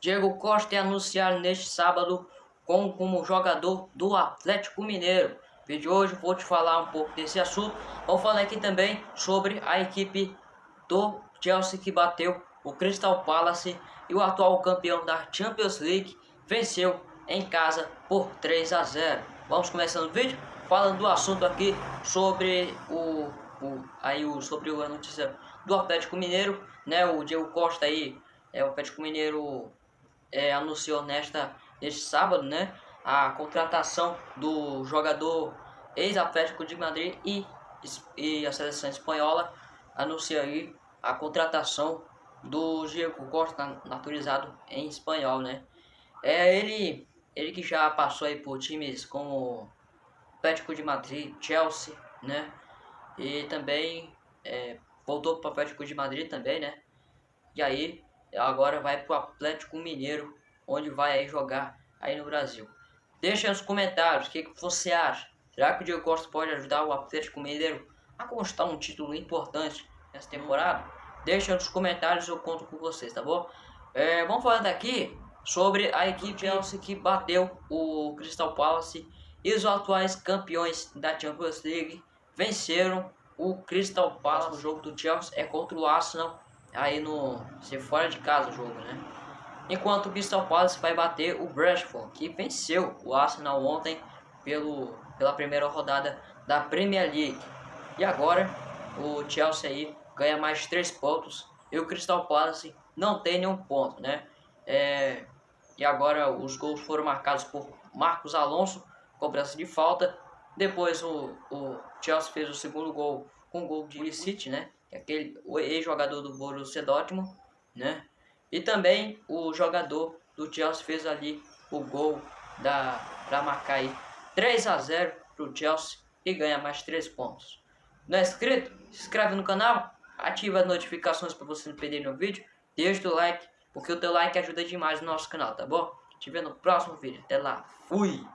Diego Costa é anunciado neste sábado como, como jogador do Atlético Mineiro. Vídeo de hoje vou te falar um pouco desse assunto. Vou falar aqui também sobre a equipe do Chelsea que bateu o Crystal Palace e o atual campeão da Champions League venceu em casa por 3 a 0. Vamos começando o vídeo falando do assunto aqui sobre o, o aí o sobre a notícia do Atlético Mineiro, né? O Diego Costa aí, é o Atlético Mineiro é, anunciou nesta neste sábado, né? A contratação do jogador ex-Atlético de Madrid e, e a seleção espanhola anuncia aí a contratação do Diego Costa naturalizado em espanhol, né? É ele, ele que já passou aí por times como Atlético de Madrid, Chelsea, né? E também é, voltou para o Atlético de Madrid também, né? E aí agora vai para o Atlético Mineiro, onde vai jogar aí no Brasil. Deixa nos comentários o que, que você acha. Será que o Diego Costa pode ajudar o Atlético Mineiro a conquistar um título importante nessa temporada? Deixa nos comentários, eu conto com vocês, tá bom? É, vamos falar daqui sobre a equipe Chelsea que bateu o Crystal Palace e os atuais campeões da Champions League venceram o Crystal Palace. O jogo do Chelsea é contra o Arsenal, aí no se fora de casa o jogo, né? Enquanto o Crystal Palace vai bater o Brentford, que venceu o Arsenal ontem pelo, pela primeira rodada da Premier League. E agora o Chelsea aí ganha mais 3 pontos e o Crystal Palace não tem nenhum ponto, né? É, e agora os gols foram marcados por Marcos Alonso, cobrança de falta. Depois o, o Chelsea fez o segundo gol com o gol de City, né? É aquele ex-jogador do Borussia Dortmund, né? E também o jogador do Chelsea fez ali o gol da para marcar aí 3 a 0 pro Chelsea e ganha mais 3 pontos. Não é inscrito? Se inscreve no canal, ativa as notificações para você não perder nenhum vídeo, deixa o like, porque o teu like ajuda demais no nosso canal, tá bom? Te vendo no próximo vídeo. Até lá. Fui!